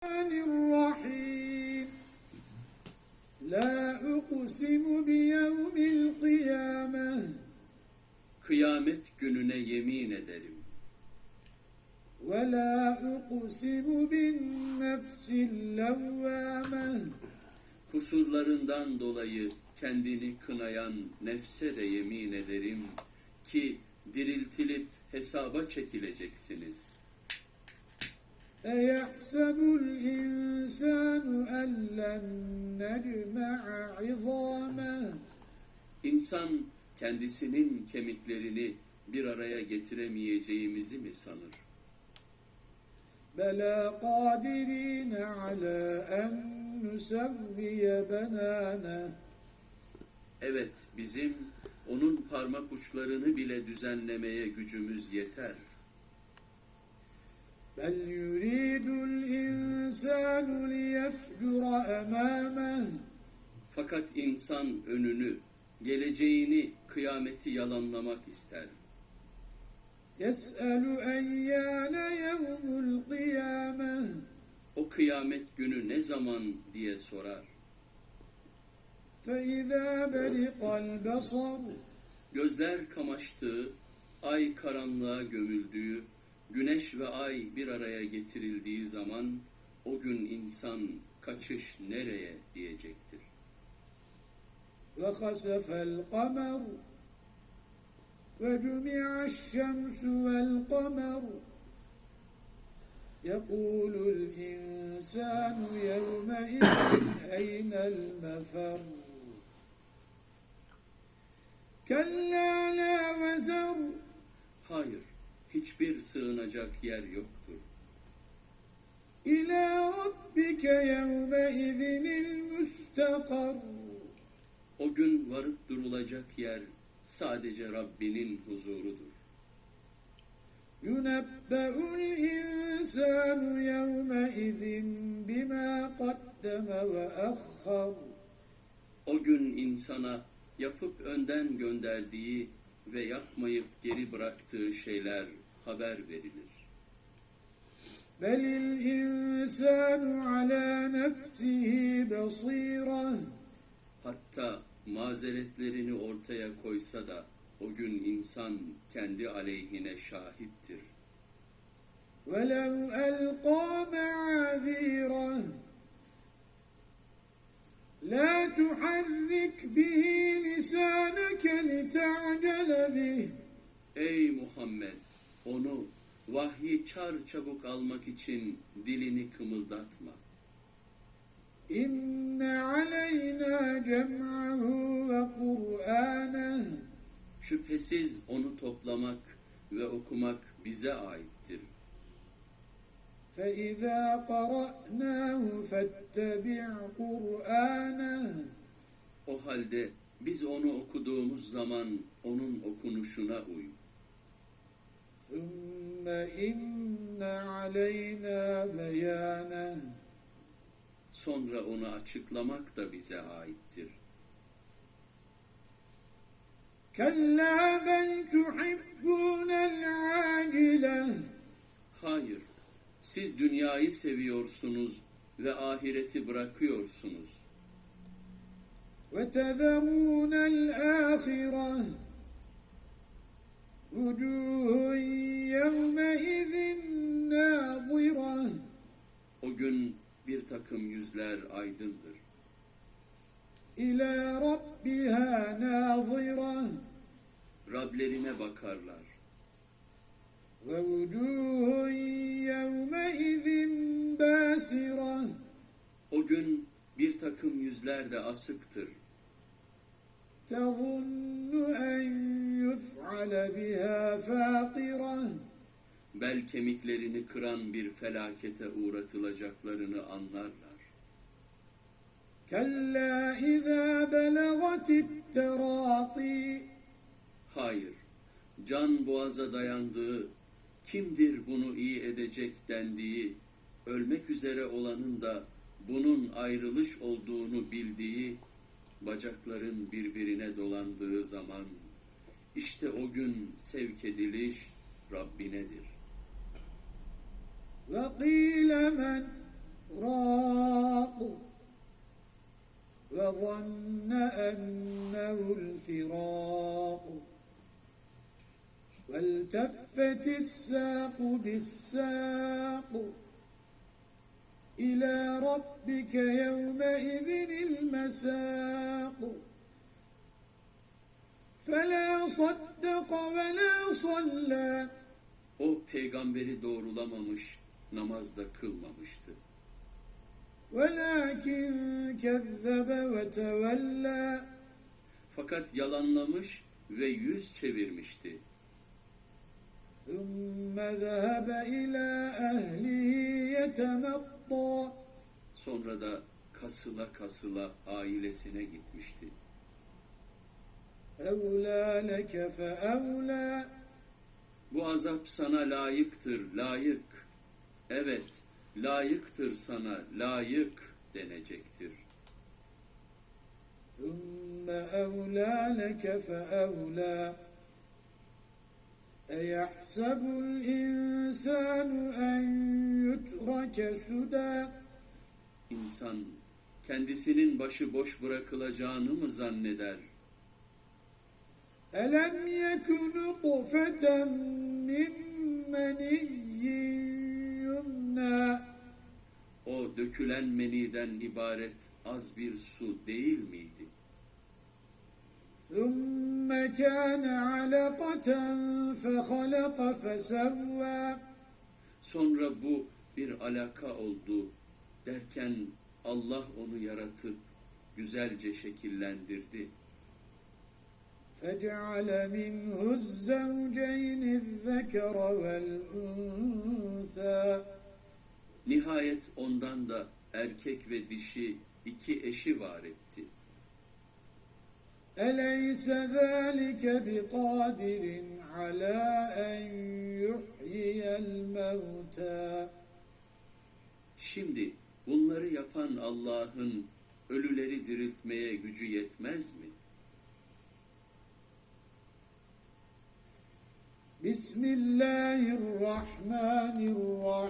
الرحمن الرحيم لا أقسم بيوم القيامة Kıyamet gününe yemin ederim. ولا أقسم بالنفس اللوامة Kusurlarından dolayı kendini kınayan nefse de yemin ederim ki diriltilip hesaba çekileceksiniz. أيحسب الإنسان أن لن نجمع عظامه İnsan kendisinin kemiklerini bir araya getiremeyeceğimizi mi sanır? بلى قادرين على أن نسوي بنانه Evet, bizim onun parmak uçlarını bile düzenlemeye gücümüz yeter. بل يريد الإنسان ليفجر أمامه Fakat insan önünü, geleceğini, kıyameti yalanlamak ister. يسأل أيان يوم القيامة O kıyamet günü ne zaman diye sorar. فإذا برق البصر Gözler kamaştığı, ay karanlığa gömüldüğü, güneş ve ay bir araya getirildiği zaman o gün insan kaçış nereye diyecektir. وخسف القمر وجمع الشمس والقمر يقول الإنسان يومئذ أين المفر كلا لا وزر Hayır, hiçbir sığınacak yer yoktur. İlâ rabbike yevme izinil müstakar. O gün varıp durulacak yer sadece Rabbinin huzurudur. Yunebbe'ul insanu yevme izin bima kaddeme ve ahhar. O gün insana yapıp önden gönderdiği ve yapmayıp geri bıraktığı şeyler haber verilir. بل الإنسان على نفسه بصيرة Hatta mazeretlerini ortaya koysa da o gün insan kendi aleyhine şahittir. ولو ألقى معاذيره لا تحرك به لسانك لتعجل به Ey Muhammed! Onu vahyi çar çabuk almak için dilini kımıldatma. إن علينا جمعه وقرآنه Şüphesiz onu toplamak ve okumak bize aittir. فإذا قرأناه فاتبع قرآنه O halde biz onu okuduğumuz zaman onun okunuşuna uy. ثم إن علينا بيانه Sonra onu açıklamak da bize aittir. كلا بل تحبون العاجلة Hayır, siz dünyayı seviyorsunuz ve ahireti bırakıyorsunuz. وتذرون الآخرة وجوه يومئذ ناظرة O gün bir takım yüzler aydındır. إلى ربها ناظرة Rablerine bakarlar. ووجوه يومئذ باسرة O gün bir takım yüzler de asıktır. تظن أن يفعل بها فاقرة Bel kemiklerini kıran bir felakete uğratılacaklarını anlarlar. كلا إذا بلغت التراقي Hayır, can boğaza dayandığı, kimdir bunu iyi edecek dendiği, ölmek üzere olanın da bunun ayrılış olduğunu bildiği, bacakların birbirine dolandığı zaman, İşte o gün sevk ediliş Rabbinedir. وَقِيلَ مَنْ رَاقُ وَظَنَّ أَنَّهُ الْفِرَاقُ وَالْتَفَّتِ السَّاقُ بِالسَّاقُ إِلَى رَبِّكَ يَوْمَئِذٍ الْمَسَاقُ فلا صدق ولا صلى O peygamberi doğrulamamış, namazda kılmamıştı. ولكن كذب وتولى Fakat yalanlamış ve yüz çevirmişti. ثم ذهب إلى أهله يتمطى Sonra da kasıla kasıla ailesine gitmişti. أولى لك فأولى Bu azap sana layıktır, layık. Evet, layıktır sana, layık denecektir. ثم أولى لك فأولى أيحسب الإنسان أن يترك سدى İnsan kendisinin başı boş bırakılacağını mı zanneder? ألم يك نطفة من مني يمنى O dökülen meniden ibaret az bir su değil miydi? ثم كان علقة فخلق فسوى Sonra bu bir alaka oldu derken Allah onu yaratıp güzelce şekillendirdi. فجعل منه الزوجين الذكر والأنثى Nihayet ondan da erkek ve dişi iki eşi var etti. أليس ذلك بقادر على أن يحيي الموتى Şimdi bunları yapan Allah'ın ölüleri diriltmeye gücü yetmez mi? بسم الله الرحمن الرحيم.